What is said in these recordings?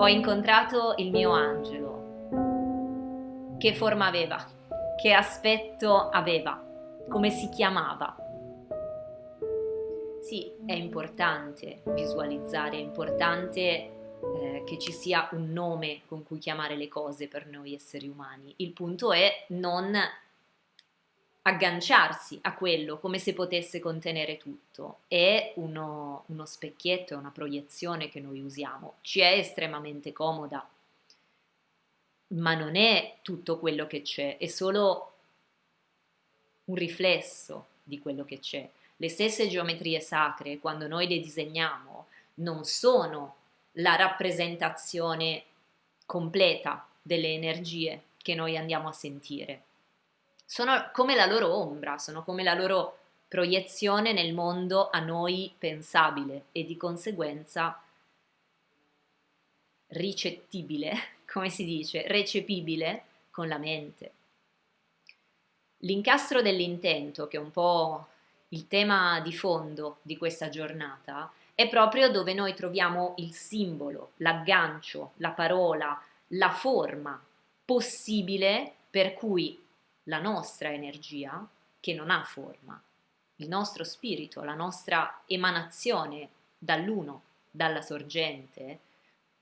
Ho incontrato il mio angelo. Che forma aveva? Che aspetto aveva? Come si chiamava? Sì, è importante visualizzare, è importante eh, che ci sia un nome con cui chiamare le cose per noi esseri umani. Il punto è non agganciarsi a quello come se potesse contenere tutto. È uno, uno specchietto, è una proiezione che noi usiamo. Ci è estremamente comoda, ma non è tutto quello che c'è, è solo un riflesso di quello che c'è. Le stesse geometrie sacre, quando noi le disegniamo, non sono la rappresentazione completa delle energie che noi andiamo a sentire sono come la loro ombra, sono come la loro proiezione nel mondo a noi pensabile e di conseguenza ricettibile, come si dice, recepibile con la mente. L'incastro dell'intento, che è un po' il tema di fondo di questa giornata, è proprio dove noi troviamo il simbolo, l'aggancio, la parola, la forma possibile per cui la nostra energia, che non ha forma, il nostro spirito, la nostra emanazione dall'uno, dalla sorgente,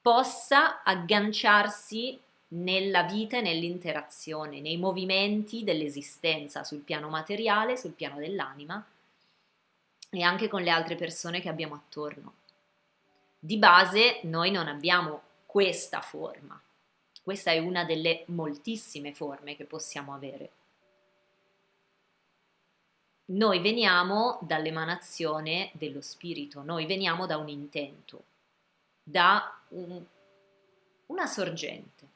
possa agganciarsi nella vita e nell'interazione, nei movimenti dell'esistenza sul piano materiale, sul piano dell'anima e anche con le altre persone che abbiamo attorno. Di base noi non abbiamo questa forma, questa è una delle moltissime forme che possiamo avere. Noi veniamo dall'emanazione dello spirito, noi veniamo da un intento, da un, una sorgente.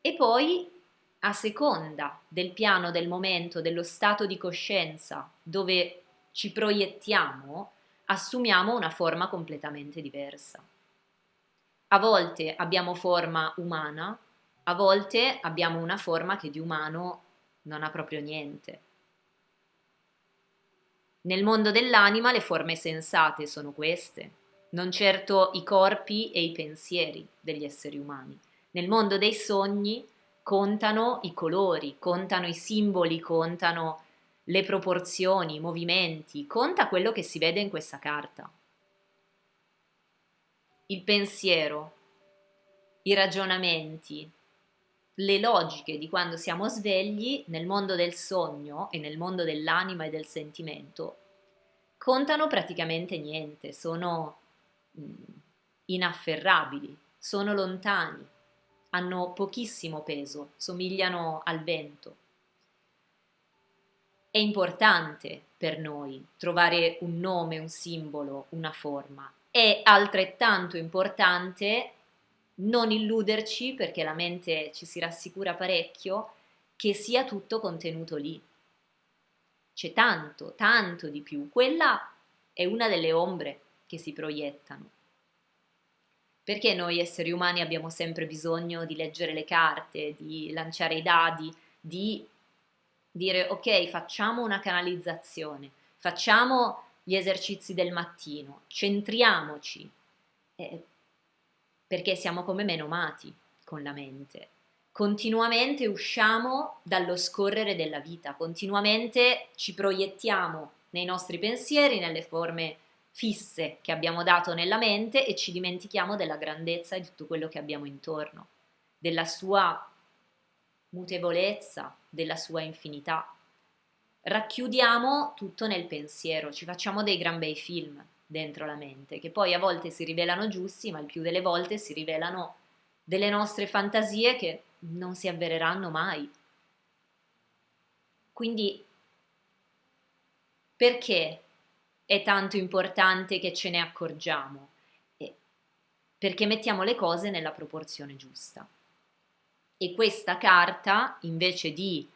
E poi, a seconda del piano, del momento, dello stato di coscienza dove ci proiettiamo, assumiamo una forma completamente diversa. A volte abbiamo forma umana, a volte abbiamo una forma che di umano non ha proprio niente. Nel mondo dell'anima le forme sensate sono queste, non certo i corpi e i pensieri degli esseri umani. Nel mondo dei sogni contano i colori, contano i simboli, contano le proporzioni, i movimenti, conta quello che si vede in questa carta il pensiero, i ragionamenti, le logiche di quando siamo svegli nel mondo del sogno e nel mondo dell'anima e del sentimento contano praticamente niente, sono mm, inafferrabili, sono lontani, hanno pochissimo peso, somigliano al vento. È importante per noi trovare un nome, un simbolo, una forma, è altrettanto importante non illuderci, perché la mente ci si rassicura parecchio, che sia tutto contenuto lì. C'è tanto, tanto di più. Quella è una delle ombre che si proiettano. Perché noi esseri umani abbiamo sempre bisogno di leggere le carte, di lanciare i dadi, di dire ok, facciamo una canalizzazione, facciamo gli esercizi del mattino, centriamoci, eh, perché siamo come menomati con la mente. Continuamente usciamo dallo scorrere della vita, continuamente ci proiettiamo nei nostri pensieri, nelle forme fisse che abbiamo dato nella mente e ci dimentichiamo della grandezza di tutto quello che abbiamo intorno, della sua mutevolezza, della sua infinità racchiudiamo tutto nel pensiero, ci facciamo dei gran bei film dentro la mente, che poi a volte si rivelano giusti, ma il più delle volte si rivelano delle nostre fantasie che non si avvereranno mai. Quindi perché è tanto importante che ce ne accorgiamo? perché mettiamo le cose nella proporzione giusta. E questa carta, invece di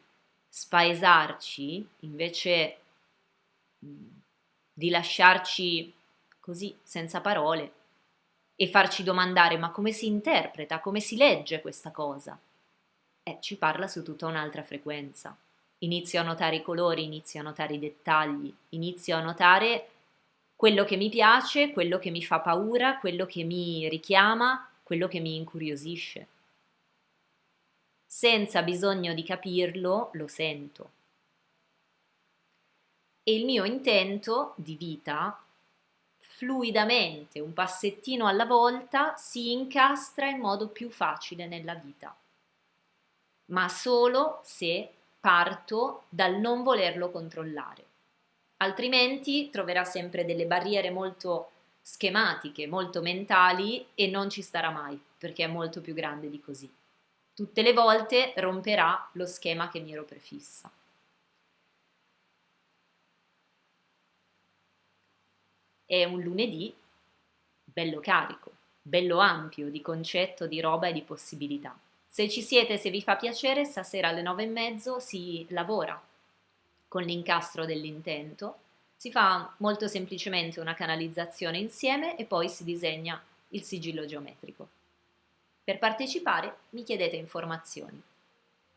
spaesarci invece di lasciarci così senza parole e farci domandare ma come si interpreta, come si legge questa cosa? Eh, ci parla su tutta un'altra frequenza. Inizio a notare i colori, inizio a notare i dettagli, inizio a notare quello che mi piace, quello che mi fa paura, quello che mi richiama, quello che mi incuriosisce. Senza bisogno di capirlo, lo sento. E il mio intento di vita, fluidamente, un passettino alla volta, si incastra in modo più facile nella vita, ma solo se parto dal non volerlo controllare altrimenti troverà sempre delle barriere molto schematiche, molto mentali e non ci starà mai perché è molto più grande di così. Tutte le volte romperà lo schema che mi ero prefissa. È un lunedì bello carico, bello ampio di concetto, di roba e di possibilità. Se ci siete, se vi fa piacere, stasera alle nove e mezzo si lavora con l'incastro dell'intento, si fa molto semplicemente una canalizzazione insieme e poi si disegna il sigillo geometrico. Per partecipare mi chiedete informazioni.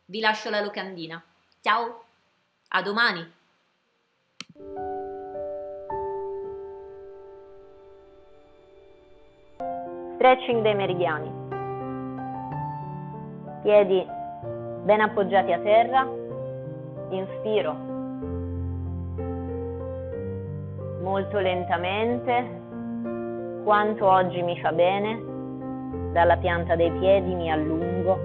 Vi lascio la locandina. Ciao, a domani! Stretching dei meridiani. Piedi ben appoggiati a terra. Inspiro molto lentamente quanto oggi mi fa bene, dalla pianta dei piedi mi allungo,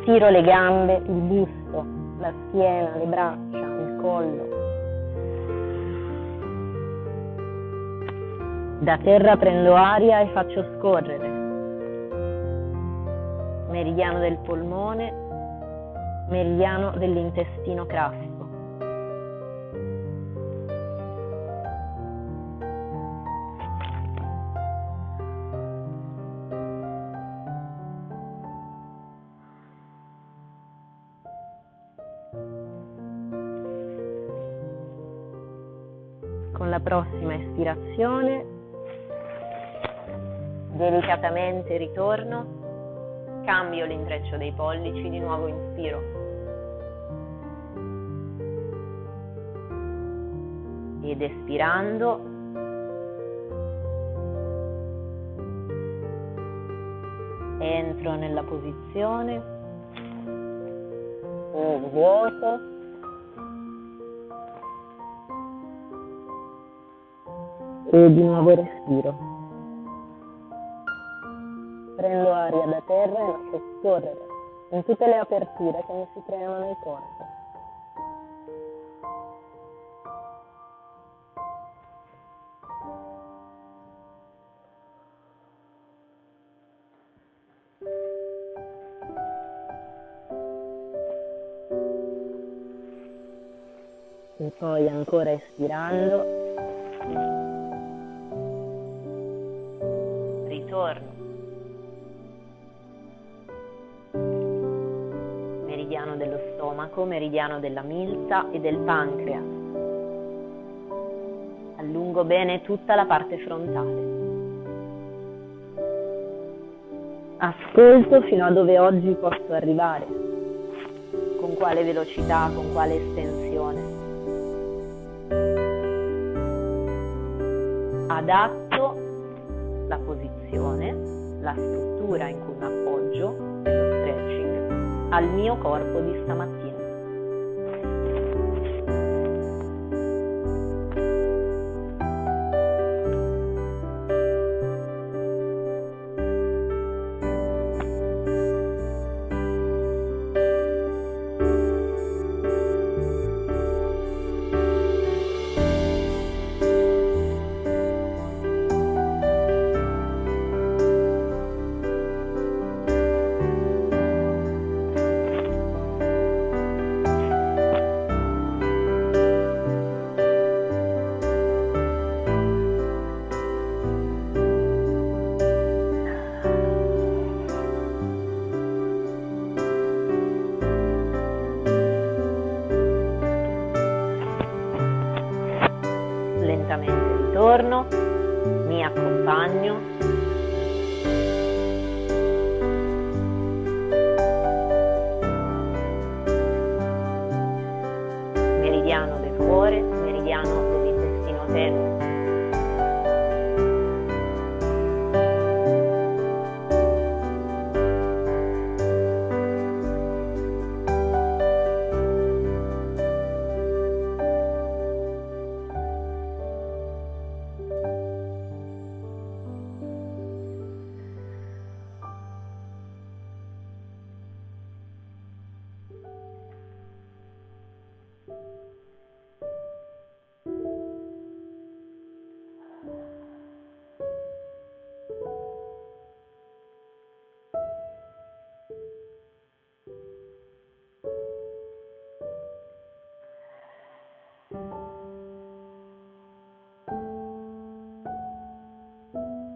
stiro le gambe, il busto, la schiena, le braccia, il collo. Da terra prendo aria e faccio scorrere. Meridiano del polmone, meridiano dell'intestino grasso. Espirazione delicatamente ritorno, cambio l'intreccio dei pollici, di nuovo inspiro. Ed espirando entro nella posizione, vuoto, e di nuovo respiro. Prendo aria da terra e lascio scorrere in tutte le aperture che mi si creano nel corpo. E poi ancora espirando stomaco, meridiano della milza e del pancreas. Allungo bene tutta la parte frontale. Ascolto fino a dove oggi posso arrivare, con quale velocità, con quale estensione. Adatto la posizione, la struttura in cui mi appoggio nello stretching al mio corpo di stamattina.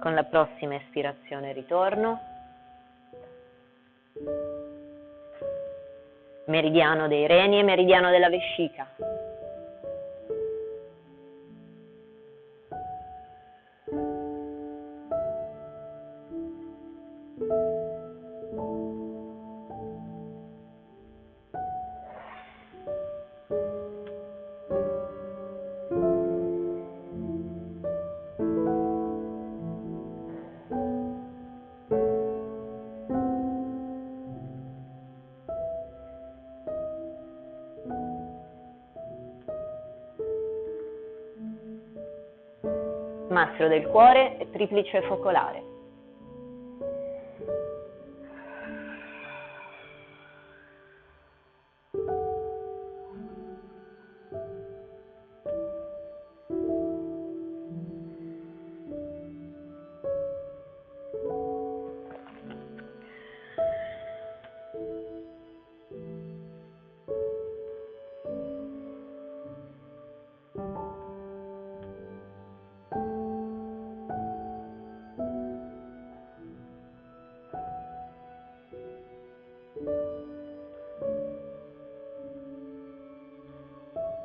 Con la prossima espirazione ritorno. Meridiano dei reni e meridiano della vescica. Mastro del cuore e triplice focolare.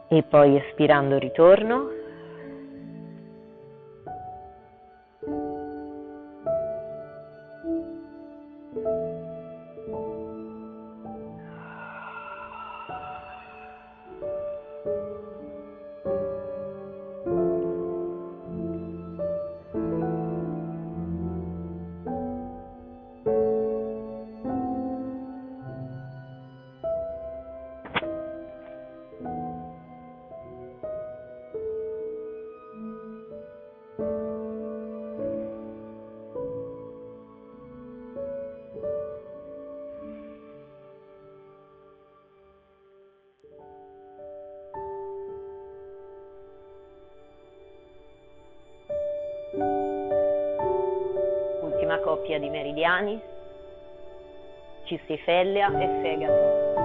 E poi espirando ritorno. Coppia di meridiani, cistifellea e fegato.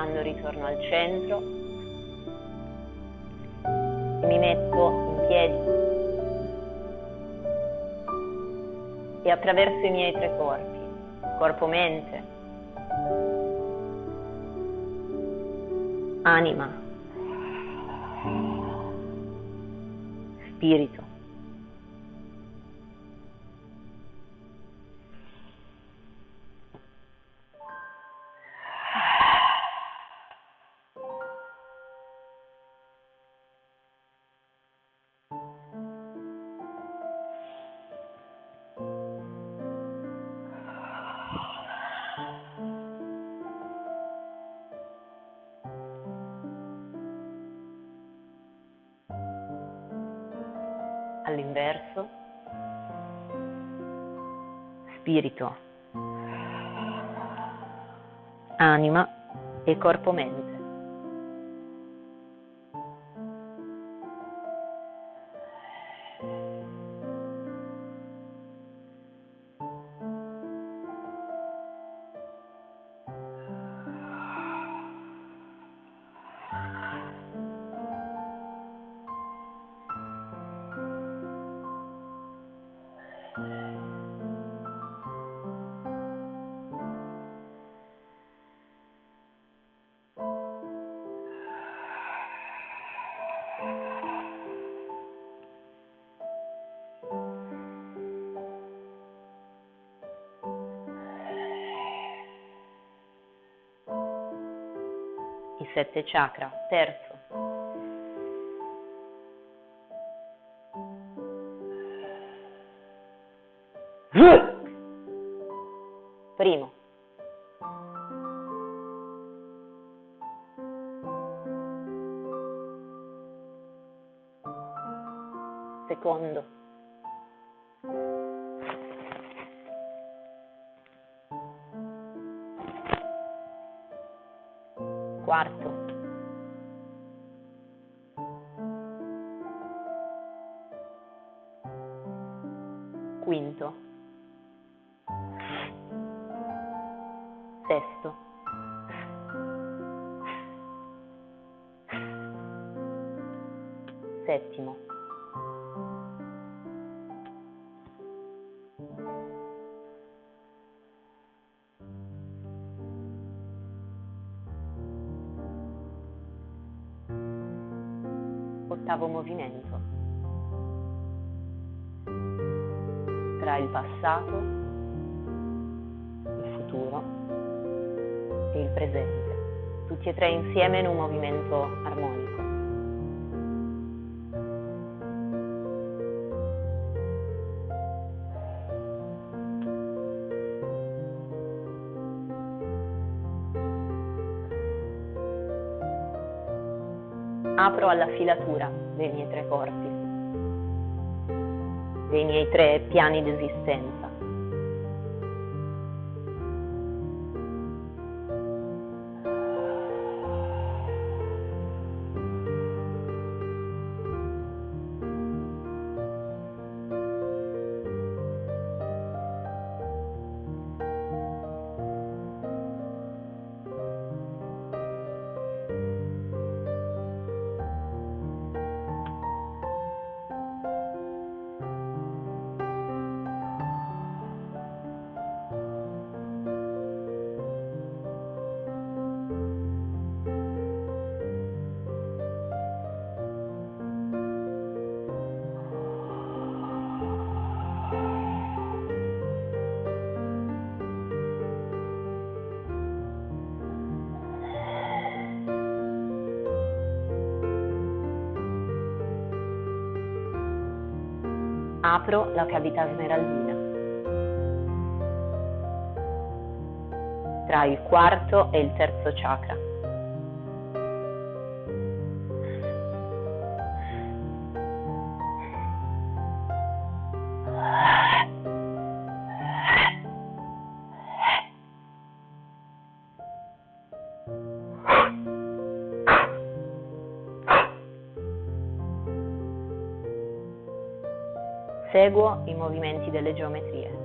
Espirando ritorno al centro mi metto in piedi e attraverso i miei tre corpi, corpo-mente, anima, spirito. All'inverso, spirito, anima e corpo-mente. Sette chakra, terzo. Primo. Secondo. Ottavo movimento. Tra il passato, il futuro e il presente, tutti e tre insieme in un movimento armonico. Apro alla filatura dei miei tre corpi, dei miei tre piani di esistenza. Apro la cavità smeraldina. Tra il quarto e il terzo chakra. Seguo i movimenti delle geometrie.